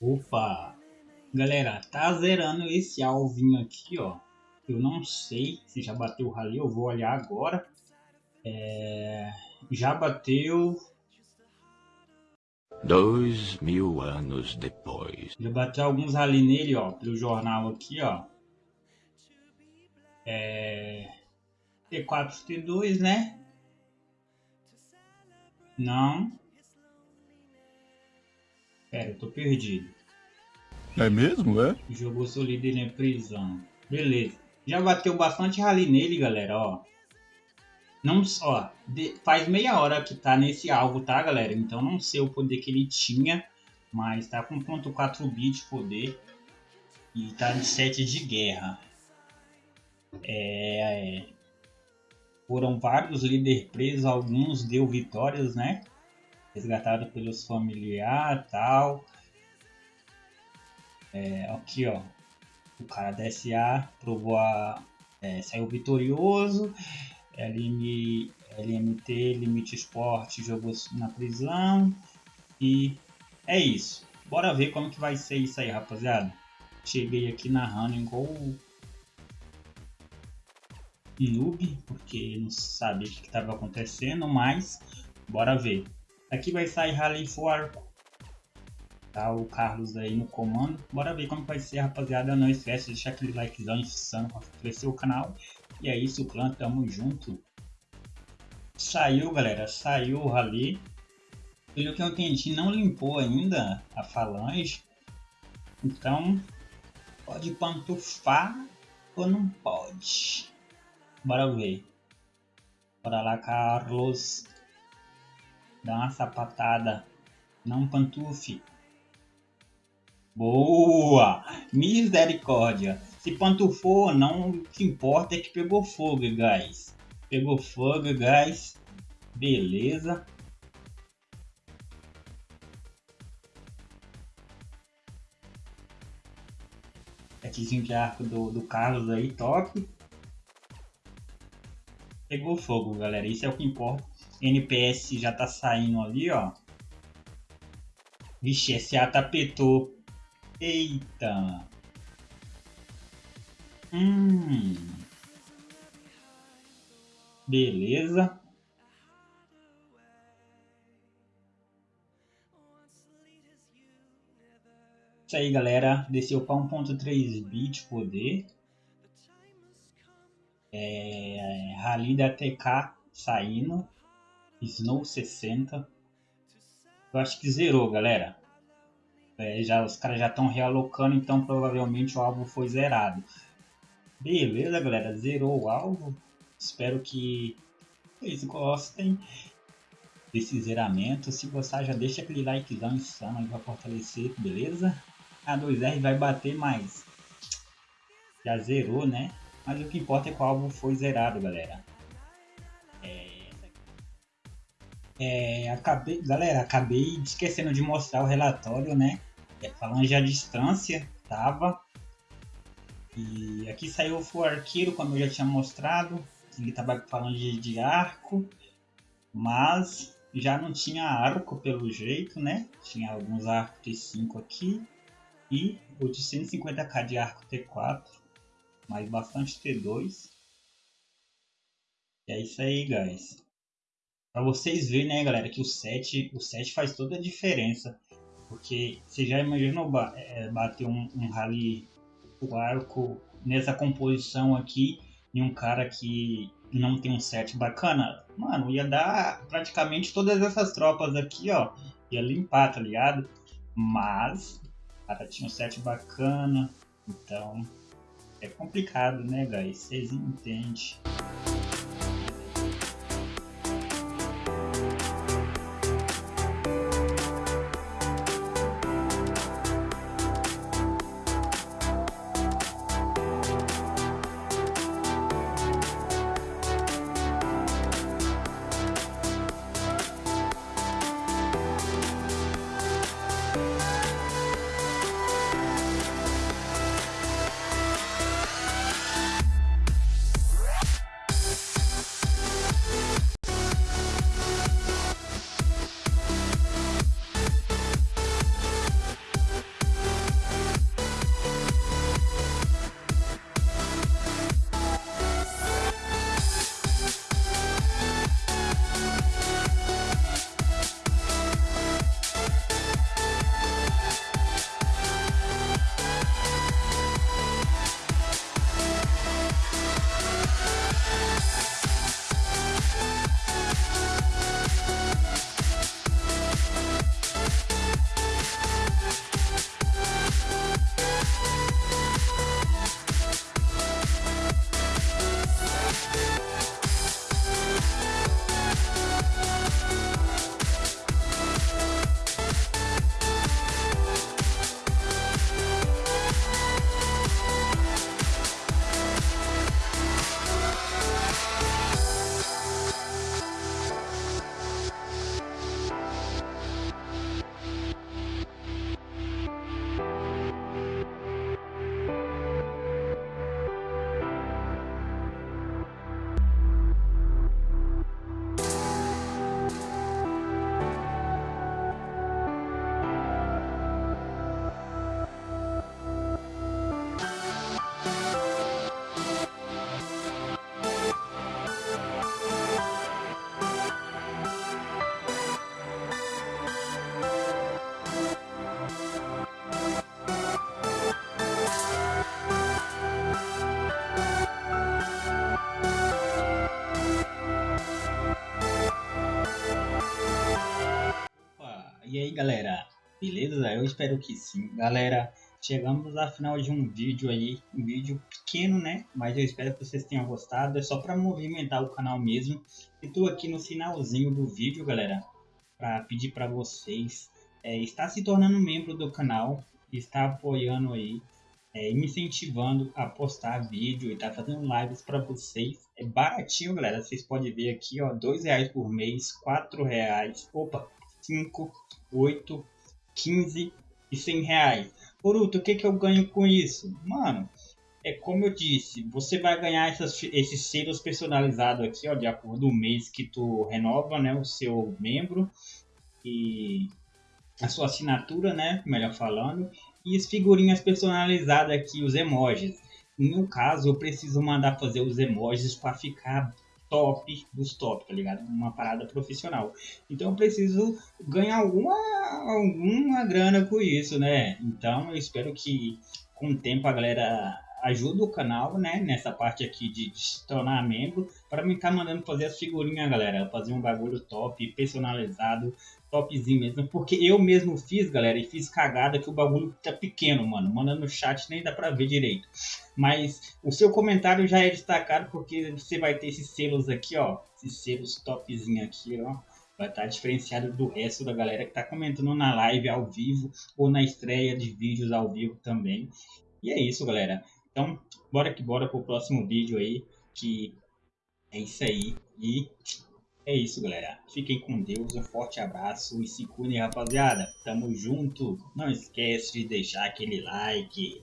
Opa! Galera, tá zerando esse alvinho aqui, ó. Eu não sei se já bateu o rally, eu vou olhar agora. É... Já bateu... Dois mil anos depois. Já bateu alguns rally nele, ó, pelo jornal aqui, ó. É... T4, T2, né? Não. Pera, eu tô perdido. É mesmo, é? Jogou seu líder na prisão. Beleza. Já bateu bastante rally nele, galera, ó. Não só. Faz meia hora que tá nesse alvo, tá, galera? Então não sei o poder que ele tinha. Mas tá com ponto 4 bit poder. E tá de 7 de guerra. É, é. Foram vários líderes presos, alguns deu vitórias, né? Resgatado pelos familiares tal. É, aqui, ó. O cara da SA provou a. É, saiu vitorioso. LM, LMT, Limite Esporte jogou na prisão. E é isso. Bora ver como que vai ser isso aí, rapaziada. Cheguei aqui narrando igual noob, porque não sabia o que estava acontecendo, mas bora ver. Aqui vai sair Rally for Tá o Carlos aí no comando. Bora ver como vai ser, rapaziada. Não esquece de deixar aquele likezão insano para crescer o canal. E é isso, clã, tamo junto. Saiu, galera, saiu o Rally. Pelo que eu entendi, não limpou ainda a falange. Então, pode pantufar ou não pode? Bora ver. Bora lá, Carlos. Dá uma sapatada. Não pantufe. Boa! Misericórdia. Se pantufou ou não, o que importa é que pegou fogo, guys. Pegou fogo, guys. Beleza. Aqui de arco do, do Carlos aí, top. Pegou fogo, galera. Isso é o que importa. NPS já tá saindo ali, ó. Vixe, SA tapetou. Eita. Hum. Beleza. Isso aí, galera. Desceu para 1.3 bit poder. É, Rally da TK saindo. Snow 60. Eu acho que zerou, galera. É, já, os caras já estão realocando, então provavelmente o alvo foi zerado. Beleza, galera. Zerou o alvo. Espero que vocês gostem desse zeramento. Se gostar, já deixa aquele likezão insano aí pra fortalecer, beleza? A 2R vai bater mais. Já zerou, né? Mas o que importa é o alvo foi zerado, galera. É... É, acabei, galera, acabei esquecendo de mostrar o relatório, né? É, falando já a distância, tava. E aqui saiu o arqueiro, como eu já tinha mostrado. Ele tava falando de, de arco, mas já não tinha arco pelo jeito, né? Tinha alguns arcos T5 aqui e o de 150k de arco T4 mas bastante T2. E é isso aí, guys. Pra vocês verem, né, galera, que o 7, o 7 faz toda a diferença. Porque você já imaginou é, bater um, um rally o arco nessa composição aqui e um cara que não tem um set bacana? Mano, ia dar praticamente todas essas tropas aqui, ó. Ia limpar, tá ligado? Mas, cara tinha um set bacana, então é complicado, né, guys? Vocês entendem. Beleza? Eu espero que sim. Galera, chegamos ao final de um vídeo aí, um vídeo pequeno, né? Mas eu espero que vocês tenham gostado. É só para movimentar o canal mesmo. E tô aqui no finalzinho do vídeo, galera, para pedir para vocês é, estar se tornando membro do canal, estar apoiando aí, é, me incentivando a postar vídeo e tá fazendo lives para vocês. É baratinho, galera. Vocês podem ver aqui, ó, dois reais por mês, quatro reais, opa, 5, 8, 15 e 100 reais. Boruto, o que, que eu ganho com isso? Mano, é como eu disse, você vai ganhar essas, esses selos personalizados aqui, ó, de acordo com o mês que tu renova, né, o seu membro e a sua assinatura, né, melhor falando, e as figurinhas personalizadas aqui, os emojis. No caso, eu preciso mandar fazer os emojis para ficar top dos top, tá ligado? Uma parada profissional. Então eu preciso ganhar alguma, alguma grana com isso, né? Então eu espero que com o tempo a galera ajude o canal, né? Nessa parte aqui de, de se tornar membro, para me estar tá mandando fazer as figurinhas, galera. Fazer um bagulho top, personalizado, topzinho mesmo. Porque eu mesmo fiz, galera, e fiz cagada que o bagulho tá pequeno, mano. Mandando no chat nem dá pra ver direito. Mas o seu comentário já é destacado porque você vai ter esses selos aqui, ó. Esses selos topzinho aqui, ó. Vai estar tá diferenciado do resto da galera que tá comentando na live ao vivo ou na estreia de vídeos ao vivo também. E é isso, galera. Então, bora que bora pro próximo vídeo aí, que é isso aí. E é isso, galera. Fiquem com Deus, um forte abraço e se cuidem, rapaziada. Tamo junto. Não esquece de deixar aquele like.